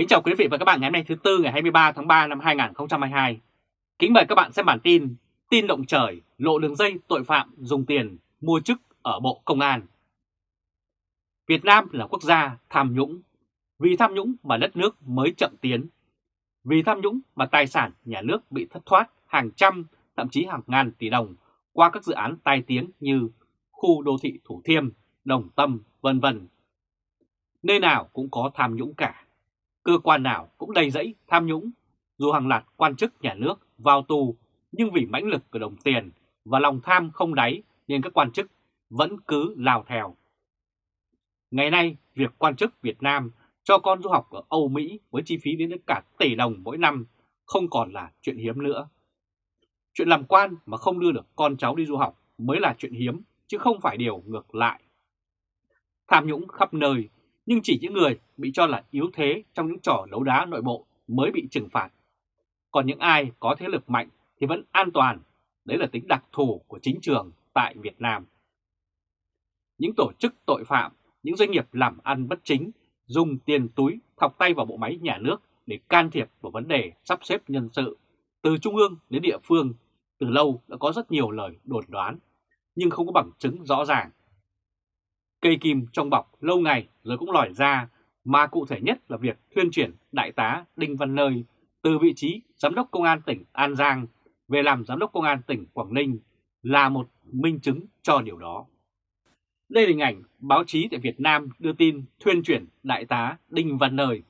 Kính chào quý vị và các bạn ngày hôm nay thứ Tư ngày 23 tháng 3 năm 2022. Kính mời các bạn xem bản tin Tin động trời lộ đường dây tội phạm dùng tiền mua chức ở Bộ Công an. Việt Nam là quốc gia tham nhũng. Vì tham nhũng mà đất nước mới chậm tiến. Vì tham nhũng mà tài sản nhà nước bị thất thoát hàng trăm, thậm chí hàng ngàn tỷ đồng qua các dự án tai tiếng như khu đô thị Thủ Thiêm, Đồng Tâm, vân vân. Nơi nào cũng có tham nhũng cả cơ quan nào cũng đầy rẫy tham nhũng, dù hàng loạt quan chức nhà nước vào tù nhưng vì mãnh lực của đồng tiền và lòng tham không đáy nên các quan chức vẫn cứ lao theo. Ngày nay, việc quan chức Việt Nam cho con du học ở Âu Mỹ với chi phí đến cả tỷ đồng mỗi năm không còn là chuyện hiếm nữa. Chuyện làm quan mà không đưa được con cháu đi du học mới là chuyện hiếm chứ không phải điều ngược lại. Tham nhũng khắp nơi nhưng chỉ những người bị cho là yếu thế trong những trò đấu đá nội bộ mới bị trừng phạt. Còn những ai có thế lực mạnh thì vẫn an toàn, đấy là tính đặc thù của chính trường tại Việt Nam. Những tổ chức tội phạm, những doanh nghiệp làm ăn bất chính dùng tiền túi thọc tay vào bộ máy nhà nước để can thiệp vào vấn đề sắp xếp nhân sự từ trung ương đến địa phương từ lâu đã có rất nhiều lời đồn đoán nhưng không có bằng chứng rõ ràng Cây kim trong bọc lâu ngày rồi cũng lòi ra, mà cụ thể nhất là việc thuyên chuyển Đại tá Đinh Văn Nơi từ vị trí Giám đốc Công an tỉnh An Giang về làm Giám đốc Công an tỉnh Quảng Ninh là một minh chứng cho điều đó. Đây là hình ảnh báo chí tại Việt Nam đưa tin thuyên chuyển Đại tá Đinh Văn Nơi.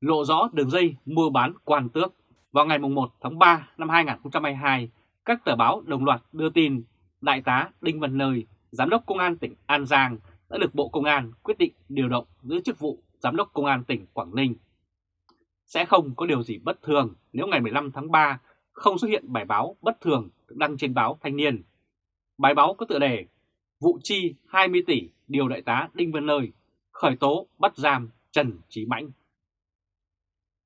Lộ rõ đường dây mua bán quan tước vào ngày 1 tháng 3 năm 2022, các tờ báo đồng loạt đưa tin Đại tá Đinh Văn Nơi Giám đốc Công an tỉnh An Giang đã được Bộ Công an quyết định điều động giữ chức vụ Giám đốc Công an tỉnh Quảng Ninh. Sẽ không có điều gì bất thường nếu ngày 15 tháng 3 không xuất hiện bài báo bất thường được đăng trên báo Thanh niên. Bài báo có tựa đề Vụ chi 20 tỷ điều đại tá Đinh Văn Nơi khởi tố bắt giam Trần Trí Mãnh.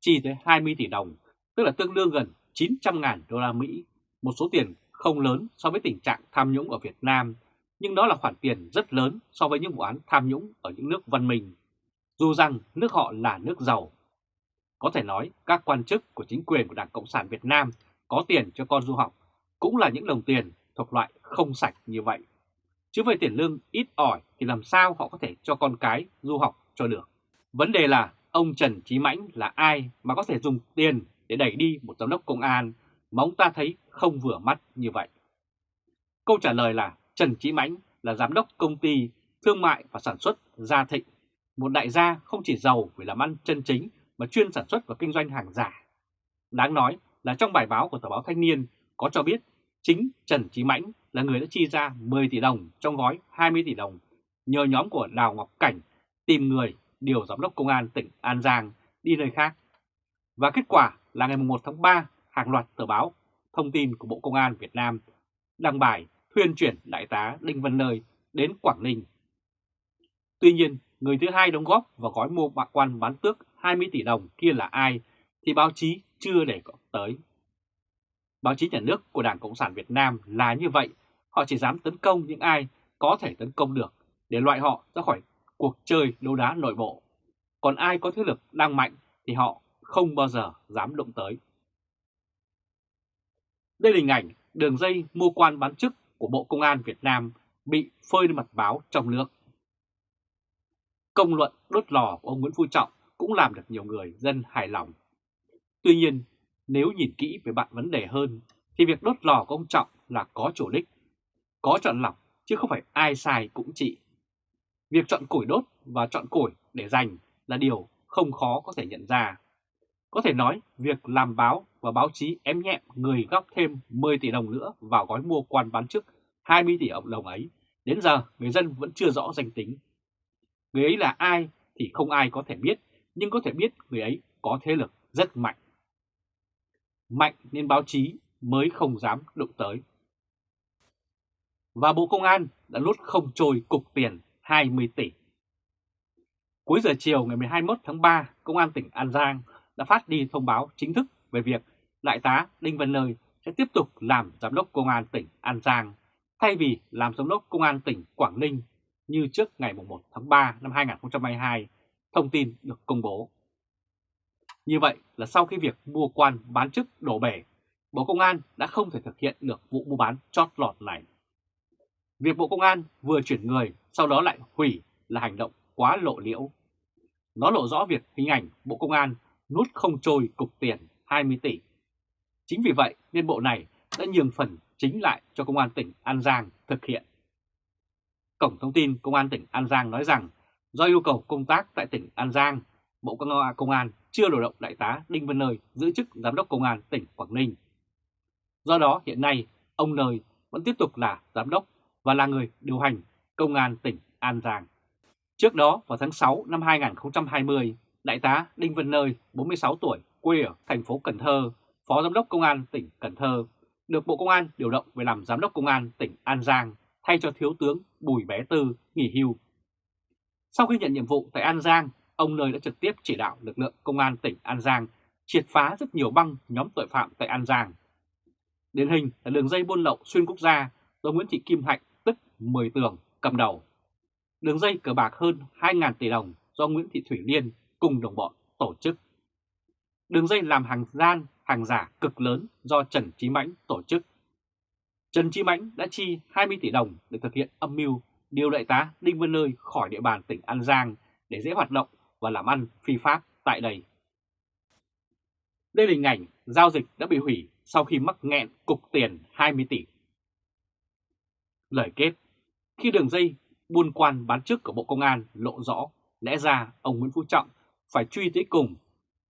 Chi tới 20 tỷ đồng, tức là tương đương gần 900 ngàn đô la Mỹ, một số tiền không lớn so với tình trạng tham nhũng ở Việt Nam nhưng đó là khoản tiền rất lớn so với những vụ án tham nhũng ở những nước văn minh, dù rằng nước họ là nước giàu. Có thể nói các quan chức của chính quyền của Đảng Cộng sản Việt Nam có tiền cho con du học cũng là những đồng tiền thuộc loại không sạch như vậy. Chứ về tiền lương ít ỏi thì làm sao họ có thể cho con cái du học cho được. Vấn đề là ông Trần Trí Mãnh là ai mà có thể dùng tiền để đẩy đi một giám đốc công an mà ông ta thấy không vừa mắt như vậy? Câu trả lời là Trần Chí Mãnh là giám đốc công ty thương mại và sản xuất Gia Thịnh, một đại gia không chỉ giàu vì làm ăn chân chính mà chuyên sản xuất và kinh doanh hàng giả. Đáng nói là trong bài báo của tờ báo Thanh niên có cho biết chính Trần Chí Mãnh là người đã chi ra 10 tỷ đồng trong gói 20 tỷ đồng nhờ nhóm của Đào Ngọc Cảnh tìm người điều giám đốc công an tỉnh An Giang đi nơi khác. Và kết quả là ngày 1 tháng 3, hàng loạt tờ báo thông tin của Bộ Công an Việt Nam đăng bài thuyên chuyển Đại tá Đinh Văn Nơi đến Quảng Ninh. Tuy nhiên, người thứ hai đóng góp vào gói mua bạc quan bán tước 20 tỷ đồng kia là ai thì báo chí chưa để tới. Báo chí nhà nước của Đảng Cộng sản Việt Nam là như vậy, họ chỉ dám tấn công những ai có thể tấn công được để loại họ ra khỏi cuộc chơi đấu đá nội bộ. Còn ai có thế lực đang mạnh thì họ không bao giờ dám động tới. Đây là hình ảnh đường dây mua quan bán chức của Bộ Công an Việt Nam bị phơi lên mặt báo trong nước. Công luận đốt lò của ông Nguyễn Phú Trọng cũng làm được nhiều người dân hài lòng. Tuy nhiên, nếu nhìn kỹ về bạn vấn đề hơn, thì việc đốt lò của ông Trọng là có chủ đích, có chọn lọc chứ không phải ai sai cũng trị. Việc chọn củi đốt và chọn củi để dành là điều không khó có thể nhận ra. Có thể nói việc làm báo và báo chí ém nhẹm người góp thêm 10 tỷ đồng nữa vào gói mua quan bán chức 20 tỷ đồng ấy, đến giờ người dân vẫn chưa rõ danh tính. Người ấy là ai thì không ai có thể biết, nhưng có thể biết người ấy có thế lực rất mạnh. Mạnh nên báo chí mới không dám đụng tới. Và Bộ Công an đã lút không trôi cục tiền 20 tỷ. Cuối giờ chiều ngày 21 tháng 3, Công an tỉnh An Giang đã phát đi thông báo chính thức về việc Đại tá Đinh Văn Nơi sẽ tiếp tục làm Giám đốc Công an tỉnh An Giang thay vì làm Giám đốc Công an tỉnh Quảng Ninh như trước ngày 1 tháng 3 năm 2022, thông tin được công bố. Như vậy là sau khi việc mua quan bán chức đổ bể, Bộ Công an đã không thể thực hiện được vụ mua bán chót lọt này. Việc Bộ Công an vừa chuyển người sau đó lại hủy là hành động quá lộ liễu. Nó lộ rõ việc hình ảnh Bộ Công an nút không trôi cục tiền 20 tỷ. Chính vì vậy nên bộ này đã nhường phần chính lại cho Công an tỉnh An Giang thực hiện. Cổng thông tin Công an tỉnh An Giang nói rằng do yêu cầu công tác tại tỉnh An Giang, Bộ Công an chưa điều động Đại tá Đinh Văn Nơi giữ chức Giám đốc Công an tỉnh Quảng Ninh. Do đó hiện nay ông Nơi vẫn tiếp tục là Giám đốc và là người điều hành Công an tỉnh An Giang. Trước đó vào tháng 6 năm 2020, Đại tá Đinh Văn Nơi, 46 tuổi, quê ở thành phố Cần Thơ, Phó Giám đốc Công an tỉnh Cần Thơ, được Bộ Công an điều động về làm Giám đốc Công an tỉnh An Giang thay cho Thiếu tướng Bùi Bé Tư nghỉ hưu. Sau khi nhận nhiệm vụ tại An Giang, ông Nơi đã trực tiếp chỉ đạo lực lượng Công an tỉnh An Giang triệt phá rất nhiều băng nhóm tội phạm tại An Giang. Điển hình là đường dây buôn lậu xuyên quốc gia do Nguyễn Thị Kim Hạnh tức 10 tường cầm đầu. Đường dây cờ bạc hơn 2.000 tỷ đồng do Nguyễn Thị Thủy Liên cùng đồng bọn tổ chức. Đường dây làm hàng gian, hàng giả cực lớn do Trần Chí Mãnh tổ chức. Trần Chí Mãnh đã chi 20 tỷ đồng để thực hiện âm mưu điều đại tá Đinh Văn Nơi khỏi địa bàn tỉnh An Giang để dễ hoạt động và làm ăn phi pháp tại đây. Đây là hình ảnh giao dịch đã bị hủy sau khi mắc nghẹn cục tiền 20 tỷ. Lời kết, khi đường dây buôn quan bán chức của Bộ Công an lộ rõ, lẽ ra ông Nguyễn Phú Trọng phải truy tới cùng.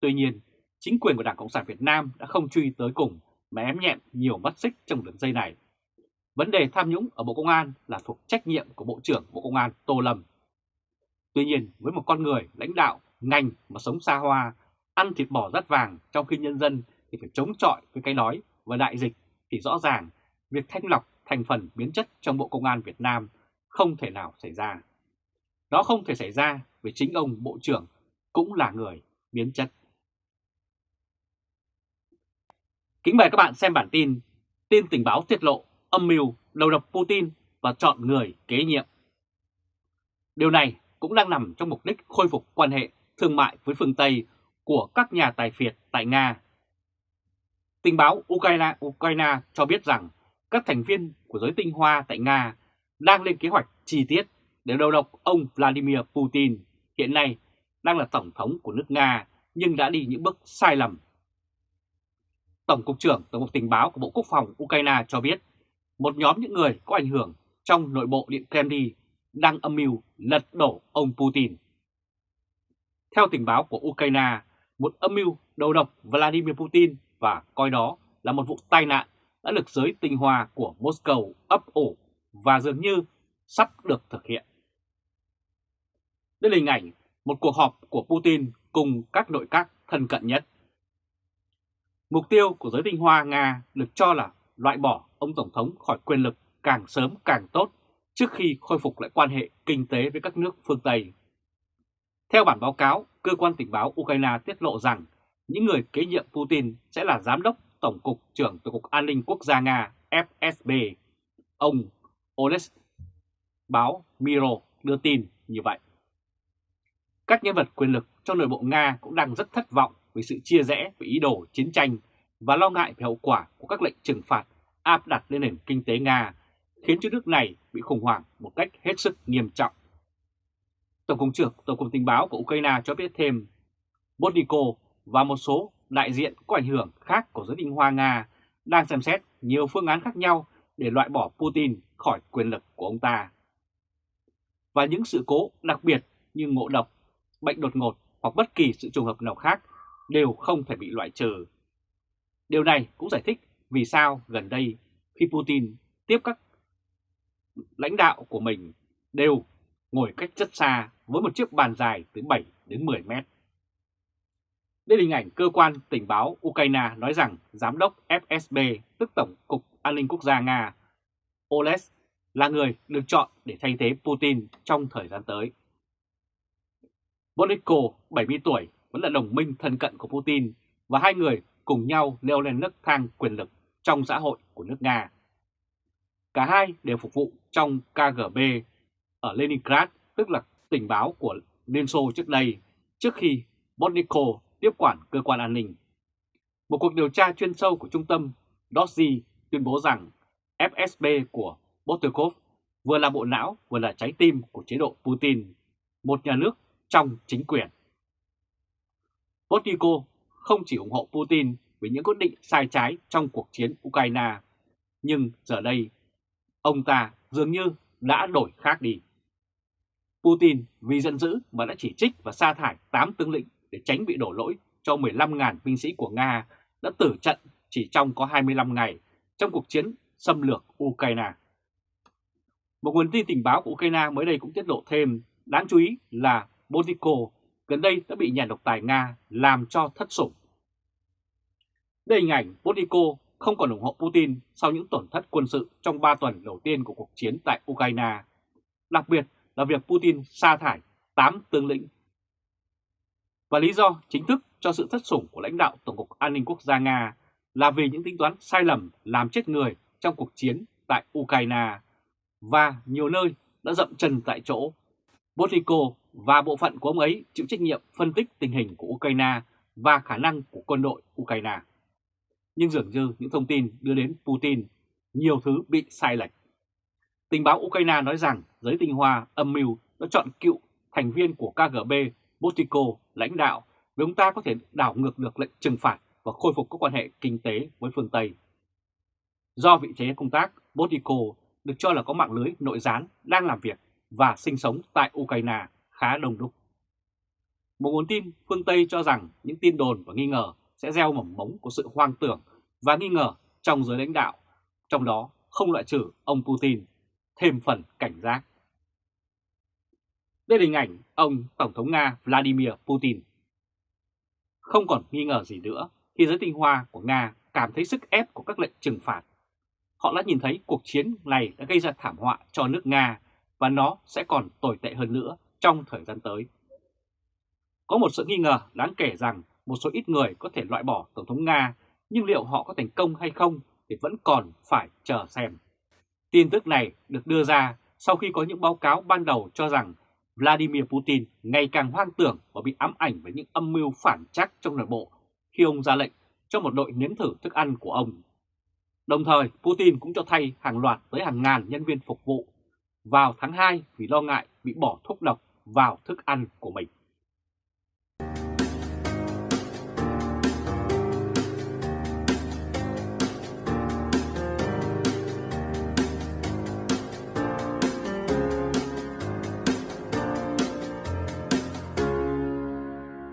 Tuy nhiên, chính quyền của Đảng Cộng sản Việt Nam đã không truy tới cùng mà ém nhẹm nhiều mắt xích trong đường dây này. Vấn đề tham nhũng ở Bộ Công an là thuộc trách nhiệm của Bộ trưởng Bộ Công an Tô Lâm. Tuy nhiên, với một con người lãnh đạo, ngành mà sống xa hoa, ăn thịt bò rắt vàng trong khi nhân dân thì phải chống chọi với cái đói và đại dịch thì rõ ràng việc thanh lọc thành phần biến chất trong Bộ Công an Việt Nam không thể nào xảy ra. Đó không thể xảy ra vì chính ông Bộ trưởng cũng là người biến chất. Kính mời các bạn xem bản tin Tin tình báo tiết lộ âm mưu đầu độc Putin và chọn người kế nhiệm. Điều này cũng đang nằm trong mục đích khôi phục quan hệ thương mại với phương Tây của các nhà tài phiệt tại Nga. Tình báo Ukraine, Ukraine cho biết rằng các thành viên của giới tinh hoa tại Nga đang lên kế hoạch chi tiết để đầu độc ông Vladimir Putin, hiện nay đang là Tổng thống của nước Nga nhưng đã đi những bước sai lầm. Tổng cục trưởng Tổng cục Tình báo của Bộ Quốc phòng Ukraine cho biết một nhóm những người có ảnh hưởng trong nội bộ Điện Kremlin đang âm mưu lật đổ ông Putin. Theo tình báo của Ukraine, một âm mưu đầu độc Vladimir Putin và coi đó là một vụ tai nạn đã được giới tinh hoa của Moscow ấp ủ và dường như sắp được thực hiện. Đây là hình ảnh một cuộc họp của Putin cùng các nội các thân cận nhất. Mục tiêu của giới tinh hoa Nga được cho là loại bỏ ông Tổng thống khỏi quyền lực càng sớm càng tốt trước khi khôi phục lại quan hệ kinh tế với các nước phương Tây. Theo bản báo cáo, cơ quan tình báo Ukraine tiết lộ rằng những người kế nhiệm Putin sẽ là Giám đốc Tổng cục trưởng Tổng cục An ninh Quốc gia Nga FSB, ông Oles báo Miro đưa tin như vậy. Các nhân vật quyền lực trong nội bộ Nga cũng đang rất thất vọng về sự chia rẽ về ý đồ chiến tranh và lo ngại về hậu quả của các lệnh trừng phạt áp đặt lên nền kinh tế Nga, khiến cho nước này bị khủng hoảng một cách hết sức nghiêm trọng. Tổng cục trưởng Tổng cục Tình báo của Ukraine cho biết thêm, Botnico và một số đại diện có ảnh hưởng khác của giới đình hoa Nga đang xem xét nhiều phương án khác nhau để loại bỏ Putin khỏi quyền lực của ông ta. Và những sự cố đặc biệt như ngộ độc, bệnh đột ngột hoặc bất kỳ sự trùng hợp nào khác đều không thể bị loại trừ. Điều này cũng giải thích vì sao gần đây khi Putin tiếp các lãnh đạo của mình đều ngồi cách rất xa với một chiếc bàn dài từ 7 đến 10 mét. Đây là hình ảnh cơ quan tình báo Ukraine nói rằng giám đốc FSB, tức Tổng cục An ninh Quốc gia Nga, Oles là người được chọn để thay thế Putin trong thời gian tới. Boliko, 70 tuổi, vẫn là đồng minh thân cận của Putin và hai người cùng nhau leo lên nấc thang quyền lực trong xã hội của nước Nga. Cả hai đều phục vụ trong KGB ở Leningrad, tức là tình báo của Liên Xô trước đây, trước khi Botnikov tiếp quản cơ quan an ninh. Một cuộc điều tra chuyên sâu của trung tâm Dorsey tuyên bố rằng FSB của Botnikov vừa là bộ não vừa là trái tim của chế độ Putin, một nhà nước trong chính quyền. Botnico không chỉ ủng hộ Putin với những quyết định sai trái trong cuộc chiến Ukraine, nhưng giờ đây ông ta dường như đã đổi khác đi. Putin vì giận dữ mà đã chỉ trích và sa thải 8 tướng lĩnh để tránh bị đổ lỗi cho 15.000 binh sĩ của Nga đã tử trận chỉ trong có 25 ngày trong cuộc chiến xâm lược Ukraine. Một nguồn tin tình báo của Ukraine mới đây cũng tiết lộ thêm, đáng chú ý là Botiko gần đây đã bị nhà độc tài Nga làm cho thất sủng. Đây hình ảnh Politico không còn ủng hộ Putin sau những tổn thất quân sự trong 3 tuần đầu tiên của cuộc chiến tại Ukraine, đặc biệt là việc Putin sa thải 8 tướng lĩnh. Và lý do chính thức cho sự thất sủng của lãnh đạo Tổng cục An ninh Quốc gia Nga là vì những tính toán sai lầm làm chết người trong cuộc chiến tại Ukraine và nhiều nơi đã dậm chân tại chỗ. Botiko và bộ phận của ông ấy chịu trách nhiệm phân tích tình hình của Ukraine và khả năng của quân đội Ukraine. Nhưng dường như những thông tin đưa đến Putin, nhiều thứ bị sai lệch. Tình báo Ukraine nói rằng giới tinh hoa âm mưu đã chọn cựu thành viên của KGB Botiko lãnh đạo vì ông ta có thể đảo ngược được lệnh trừng phạt và khôi phục các quan hệ kinh tế với phương Tây. Do vị trí công tác, Botiko được cho là có mạng lưới nội gián đang làm việc và sinh sống tại Ukraine khá đông đúc. Một nguồn tin phương Tây cho rằng những tin đồn và nghi ngờ sẽ gieo mầm mống của sự hoang tưởng và nghi ngờ trong giới lãnh đạo, trong đó không loại trừ ông Putin, thêm phần cảnh giác. Đây là hình ảnh ông Tổng thống Nga Vladimir Putin. Không còn nghi ngờ gì nữa khi giới tinh hoa của Nga cảm thấy sức ép của các lệnh trừng phạt. Họ đã nhìn thấy cuộc chiến này đã gây ra thảm họa cho nước Nga và nó sẽ còn tồi tệ hơn nữa trong thời gian tới. Có một sự nghi ngờ đáng kể rằng một số ít người có thể loại bỏ Tổng thống Nga, nhưng liệu họ có thành công hay không thì vẫn còn phải chờ xem. Tin tức này được đưa ra sau khi có những báo cáo ban đầu cho rằng Vladimir Putin ngày càng hoang tưởng và bị ám ảnh với những âm mưu phản chắc trong nội bộ khi ông ra lệnh cho một đội nếm thử thức ăn của ông. Đồng thời, Putin cũng cho thay hàng loạt tới hàng ngàn nhân viên phục vụ vào tháng 2 vì lo ngại bị bỏ thuốc độc vào thức ăn của mình.